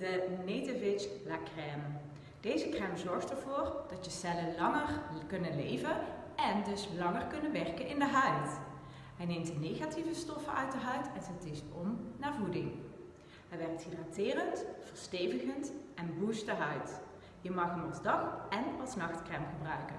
de Native La Crème. Deze crème zorgt ervoor dat je cellen langer kunnen leven en dus langer kunnen werken in de huid. Hij neemt de negatieve stoffen uit de huid en zet deze om naar voeding. Hij werkt hydraterend, verstevigend en boost de huid. Je mag hem als dag- en als nachtcrème gebruiken.